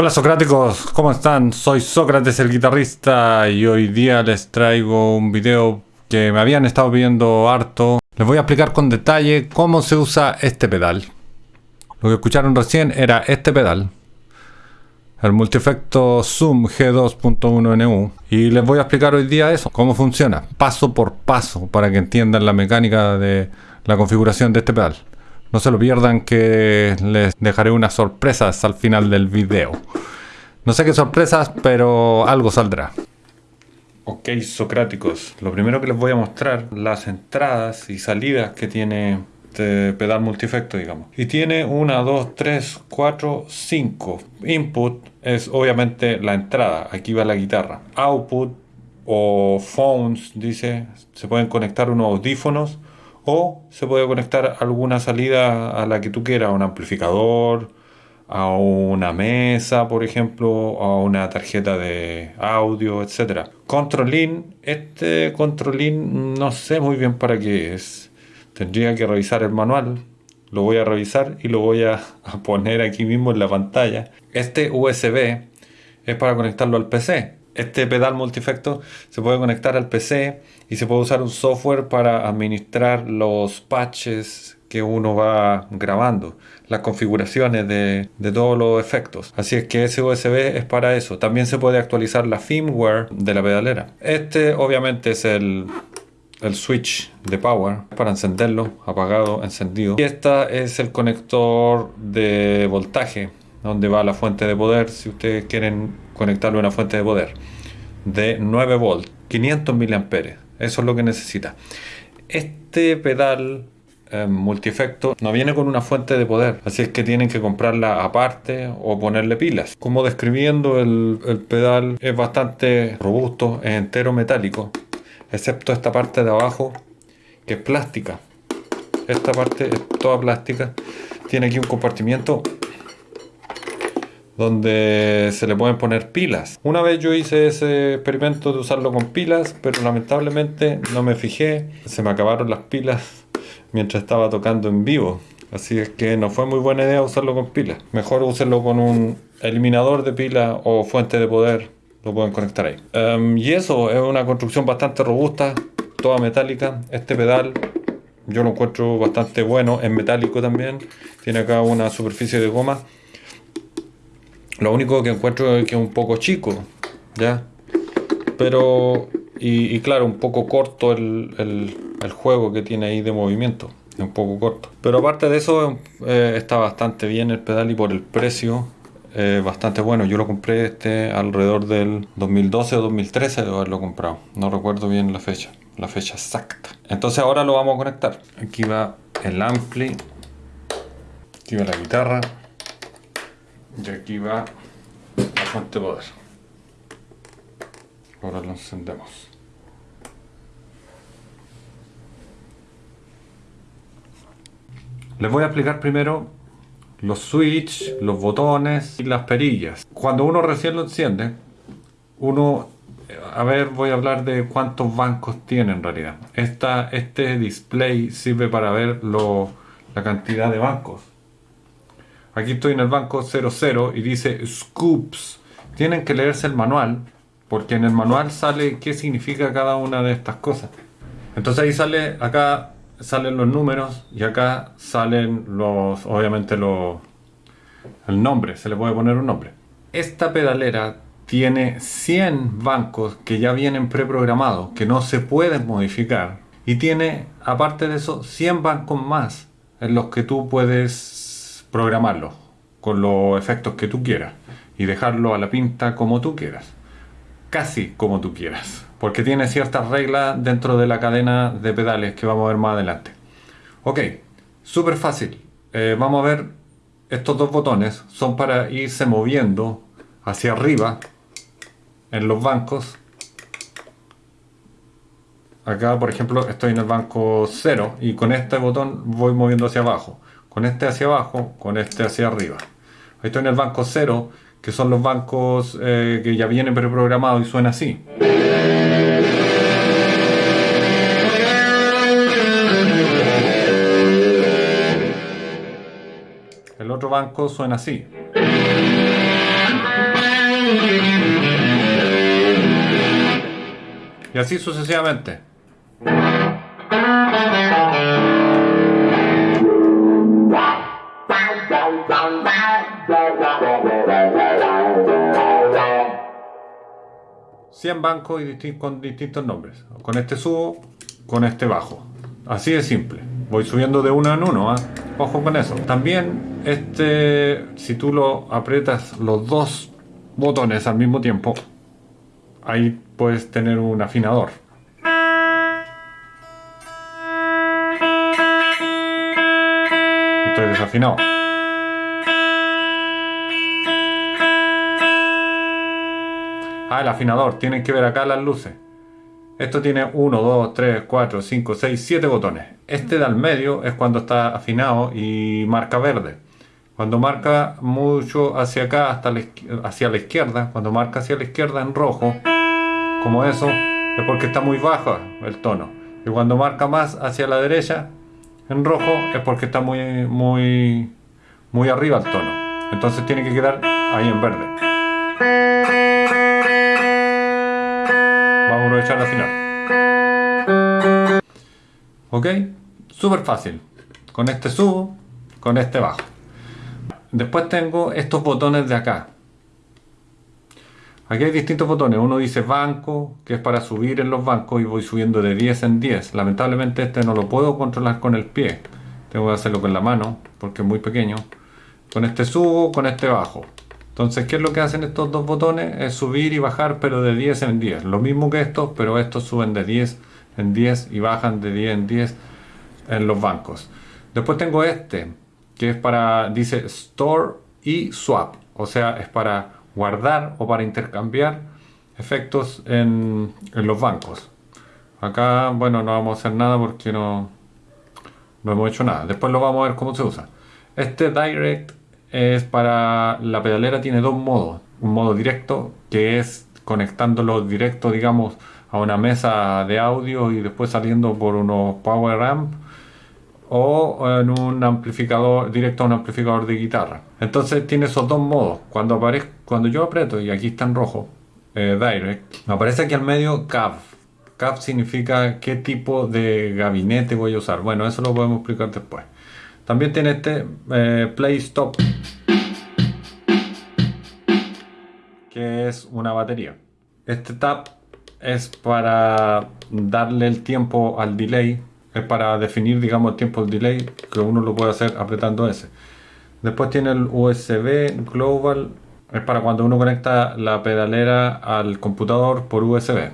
Hola Socráticos, ¿cómo están? Soy Sócrates el guitarrista y hoy día les traigo un video que me habían estado viendo harto. Les voy a explicar con detalle cómo se usa este pedal. Lo que escucharon recién era este pedal, el multiefecto Zoom G2.1NU y les voy a explicar hoy día eso, cómo funciona, paso por paso para que entiendan la mecánica de la configuración de este pedal. No se lo pierdan que les dejaré unas sorpresas al final del video. No sé qué sorpresas, pero algo saldrá. Ok, socráticos. Lo primero que les voy a mostrar, las entradas y salidas que tiene este pedal multiefecto, digamos. Y tiene una, dos, tres, cuatro, cinco. Input es obviamente la entrada. Aquí va la guitarra. Output o phones, dice, se pueden conectar unos audífonos o se puede conectar alguna salida a la que tú quieras, a un amplificador, a una mesa, por ejemplo, a una tarjeta de audio, etc. Control este Control no sé muy bien para qué es. Tendría que revisar el manual. Lo voy a revisar y lo voy a poner aquí mismo en la pantalla. Este USB es para conectarlo al PC este pedal multiefecto se puede conectar al PC y se puede usar un software para administrar los patches que uno va grabando, las configuraciones de, todos los efectos. Así es que ese USB es para eso. También se puede actualizar la firmware de la pedalera. Este obviamente es el, el switch de power para encenderlo, apagado, encendido. Y este es el conector de voltaje donde va la fuente de poder si ustedes quieren conectarle una fuente de poder de 9 volts 500 miliamperes eso es lo que necesita. Este pedal eh, multiefecto no viene con una fuente de poder así es que tienen que comprarla aparte o ponerle pilas. Como describiendo el, el pedal es bastante robusto es entero metálico excepto esta parte de abajo que es plástica. Esta parte es toda plástica tiene aquí un compartimiento donde se le pueden poner pilas. Una vez yo hice ese experimento de usarlo con pilas, pero lamentablemente no me fijé, se me acabaron las pilas mientras estaba tocando en vivo. Así es que no fue muy buena idea usarlo con pilas. Mejor úsenlo con un eliminador de pilas o fuente de poder. Lo pueden conectar ahí. Em, y eso es una construcción bastante robusta, toda metálica. Este pedal yo lo encuentro bastante bueno, es metálico también. Tiene acá una superficie de goma lo único que encuentro es que es un poco chico, ¿ya? Pero, y, claro, un poco corto el, juego que tiene ahí de movimiento. Es un poco corto. Pero aparte de eso, eh, está bastante bien el pedal y por el precio, eh, bastante bueno. Yo lo compré este alrededor del 2012 o 2013 de haberlo comprado. No recuerdo bien la fecha, la fecha exacta. Entonces ahora lo vamos a conectar. Aquí va el ampli. Aquí va la guitarra. Y aquí va la fuente de poder. Ahora lo encendemos. Les voy a explicar primero los switch, los botones y las perillas. Cuando uno recién lo enciende, uno, a ver, voy a hablar de cuántos bancos tiene en realidad. Esta, este display sirve para ver lo, la cantidad de bancos. Aquí estoy en el banco 00 y dice Scoops. Tienen que leerse el manual, porque en el manual sale qué significa cada una de estas cosas. Entonces ahí sale, acá salen los números y acá salen los, obviamente los, el nombre, se le puede poner un nombre. Esta pedalera tiene 100 bancos que ya vienen preprogramados, que no se pueden modificar. Y tiene, aparte de eso, 100 bancos más en los que tú puedes programarlo con los efectos que tú quieras y dejarlo a la pinta como tú quieras. Casi como tú quieras. Porque tiene ciertas reglas dentro de la cadena de pedales que vamos a ver más adelante. Ok, súper fácil. Eh, vamos a ver estos dos botones. Son para irse moviendo hacia arriba en los bancos. Acá, por ejemplo, estoy en el banco 0 y con este botón voy moviendo hacia abajo con este hacia abajo, con este hacia arriba. Ahí estoy en el banco 0, que son los bancos eh, que ya vienen preprogramados y suena así. El otro banco suena así. Y así sucesivamente. Cien bancos y con distintos nombres. Con este subo, con este bajo. Así de simple. Voy subiendo de uno en uno. ¿ah? Ojo con eso. También, este, si tú lo aprietas los dos botones al mismo tiempo, ahí puedes tener un afinador. Estoy desafinado. Ah, el afinador. Tienen que ver acá las luces. Esto tiene 1, 2, 3, 4, 5, 6, 7 botones. Este de al medio es cuando está afinado y marca verde. Cuando marca mucho hacia acá, hasta hacia la izquierda, cuando marca hacia la izquierda en rojo, como eso, es porque está muy bajo el tono. Y cuando marca más hacia la derecha, en rojo, es porque está muy, muy, muy arriba el tono. Entonces tiene que quedar ahí en verde. Aprovechar al final. Ok, súper fácil. Con este subo, con este bajo. Después tengo estos botones de acá. Aquí hay distintos botones. Uno dice banco, que es para subir en los bancos y voy subiendo de 10 en 10. Lamentablemente este no lo puedo controlar con el pie. Tengo que hacerlo con la mano porque es muy pequeño. Con este subo, con este bajo. Entonces, ¿qué es lo que hacen estos dos botones? Es subir y bajar, pero de 10 en 10. Lo mismo que estos, pero estos suben de 10 en 10 y bajan de 10 en 10 en los bancos. Después tengo este, que es para, dice Store y Swap. O sea, es para guardar o para intercambiar efectos en, en los bancos. Acá, bueno, no vamos a hacer nada porque no, no hemos hecho nada. Después lo vamos a ver cómo se usa. Este Direct es para la pedalera tiene dos modos. Un modo directo que es conectándolo directo digamos a una mesa de audio y después saliendo por unos power amp o en un amplificador directo a un amplificador de guitarra. Entonces tiene esos dos modos. Cuando aparece cuando yo aprieto y aquí está en rojo eh, direct me aparece aquí al medio CAV. CAV significa qué tipo de gabinete voy a usar. Bueno eso lo podemos explicar después también tiene este eh, Play Stop, que es una batería. Este tap es para darle el tiempo al delay, es para definir, digamos, el tiempo del delay, que uno lo puede hacer apretando ese. Después tiene el USB Global, es para cuando uno conecta la pedalera al computador por USB.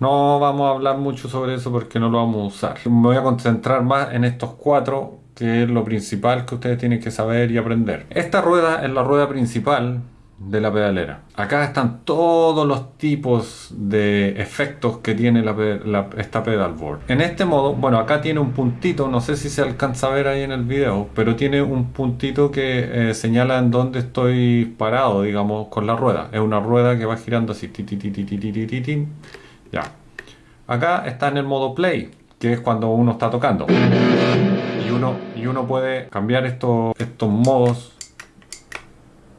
No vamos a hablar mucho sobre eso porque no lo vamos a usar. Me voy a concentrar más en estos cuatro que es lo principal que ustedes tienen que saber y aprender. Esta rueda es la rueda principal de la pedalera. Acá están todos los tipos de efectos que tiene esta pedalboard. En este modo, bueno, acá tiene un puntito, no sé si se alcanza a ver ahí en el video, pero tiene un puntito que eh, señala en dónde estoy parado, digamos, con la rueda. Es una rueda que va girando así. Ya. Acá está en el modo play, que es cuando uno está tocando y uno puede cambiar estos, estos modos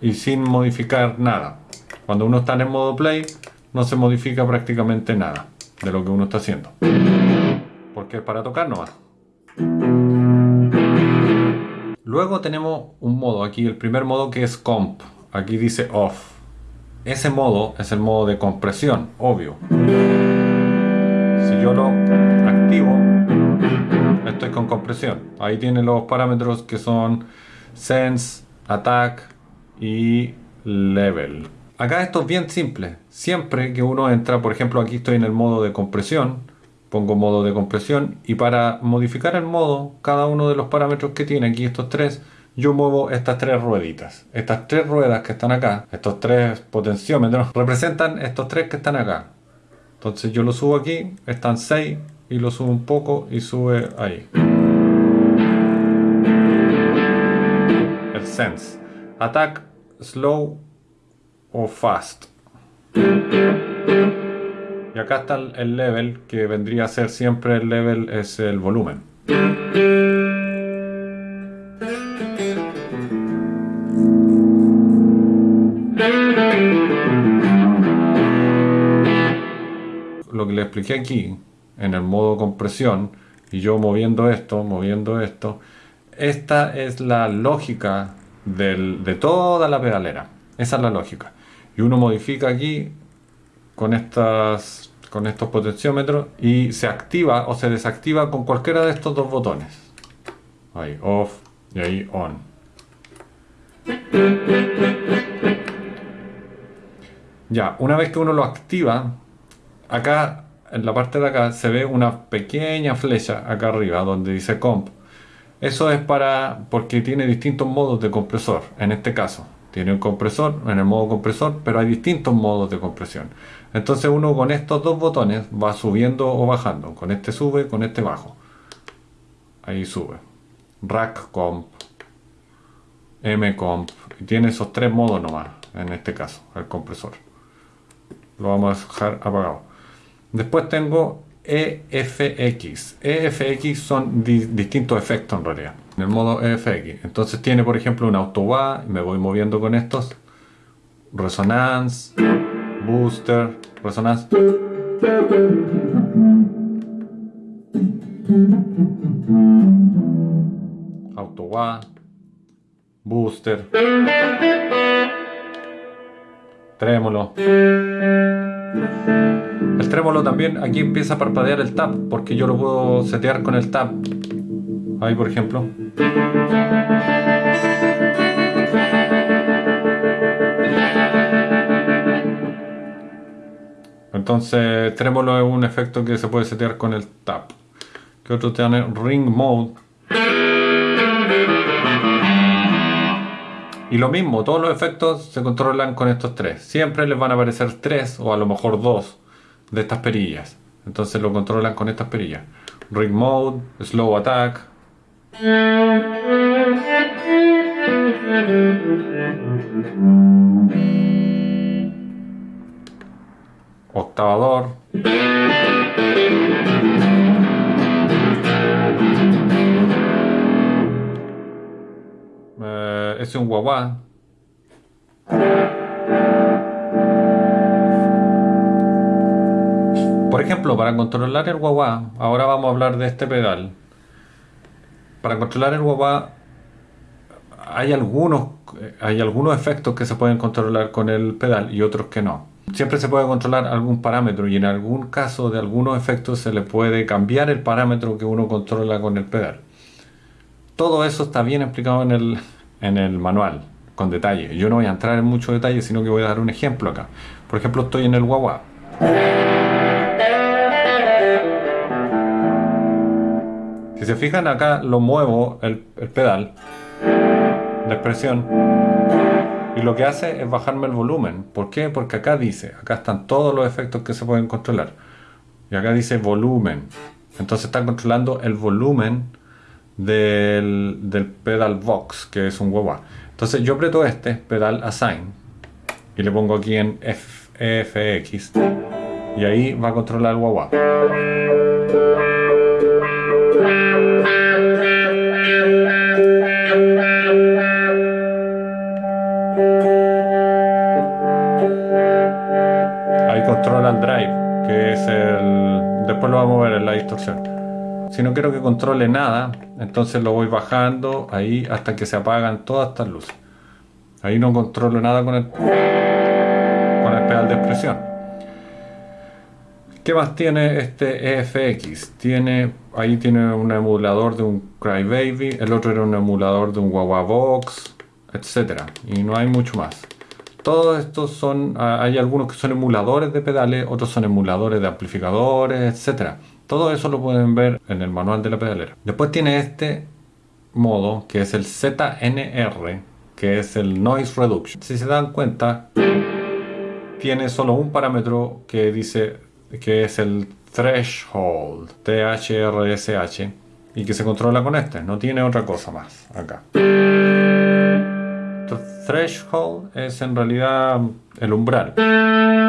y sin modificar nada. Cuando uno está en el modo play, no se modifica prácticamente nada de lo que uno está haciendo. Porque es para tocar nomás. Luego tenemos un modo aquí, el primer modo que es comp. Aquí dice off. Ese modo es el modo de compresión, obvio. Si yo lo activo, estoy con compresión. Ahí tiene los parámetros que son sense, attack y level. Acá esto es bien simple. Siempre que uno entra, por ejemplo aquí estoy en el modo de compresión, pongo modo de compresión y para modificar el modo, cada uno de los parámetros que tiene aquí estos tres, yo muevo estas tres rueditas. Estas tres ruedas que están acá, estos tres potenciómetros, representan estos tres que están acá. Entonces yo lo subo aquí, están 6, y lo subo un poco y sube ahí. El sense. Attack, slow o fast. Y acá está el level, que vendría a ser siempre el level, es el volumen. Expliqué aquí, en el modo compresión, y yo moviendo esto, moviendo esto, esta es la lógica de toda la pedalera. Esa es la lógica. Y uno modifica aquí con, estas, con estos potenciómetros y se activa o se desactiva con cualquiera de estos dos botones. Ahí, off y ahí on. Ya, una vez que uno lo activa, acá en la parte de acá se ve una pequeña flecha acá arriba donde dice comp. Eso es para porque tiene distintos modos de compresor. En este caso, tiene un compresor en el modo compresor, pero hay distintos modos de compresión. Entonces uno con estos dos botones va subiendo o bajando. Con este sube, con este bajo. Ahí sube. Rack comp, M comp. Tiene esos tres modos nomás, en este caso, el compresor. Lo vamos a dejar apagado. Después tengo EFX. EFX son distintos efectos en realidad. En el modo EFX. Entonces tiene por ejemplo un auto me voy moviendo con estos. Resonance, booster, resonance. Auto booster, trémolo. El trémolo también, aquí empieza a parpadear el tap, porque yo lo puedo setear con el tap. Ahí por ejemplo. Entonces, trémolo es un efecto que se puede setear con el tap. Que otro tiene ring mode. Y lo mismo, todos los efectos se controlan con estos tres. Siempre les van a aparecer tres o a lo mejor dos de estas perillas. Entonces lo controlan con estas perillas. Ring Mode, Slow Attack. Octavador. Es un guagua. Por ejemplo, para controlar el guagua, ahora vamos a hablar de este pedal. Para controlar el guagua hay algunos, hay algunos efectos que se pueden controlar con el pedal y otros que no. Siempre se puede controlar algún parámetro y en algún caso de algunos efectos se le puede cambiar el parámetro que uno controla con el pedal. Todo eso está bien explicado en el, en el manual con detalle. Yo no voy a entrar en mucho detalle, sino que voy a dar un ejemplo acá. Por ejemplo, estoy en el guagua. Si se fijan acá lo muevo el, pedal de expresión y lo que hace es bajarme el volumen. ¿Por qué? Porque acá dice, acá están todos los efectos que se pueden controlar. Y acá dice volumen. Entonces está controlando el volumen del, pedal Vox, que es un guagua. Entonces yo aprieto este, pedal Assign, y le pongo aquí en FX, y ahí va a controlar el. Ahí controla el drive, que es el... después lo vamos a ver en la distorsión. Si no quiero que controle nada, entonces lo voy bajando ahí hasta que se apagan todas estas luces. Ahí no controlo nada con el, con el pedal de expresión. ¿Qué más tiene este EFX? Tiene, ahí tiene un emulador de un Crybaby, el otro era un emulador de un Wawa Box, etc. Y no hay mucho más. Todos estos son, hay algunos que son emuladores de pedales, otros son emuladores de amplificadores, etc. Todo eso lo pueden ver en el manual de la pedalera. Después tiene este modo que es el ZNR, que es el Noise Reduction. Si se dan cuenta, tiene solo un parámetro que dice que es el Threshold, THRSH, y que se controla con este. No tiene otra cosa más acá. threshold es en realidad el umbral.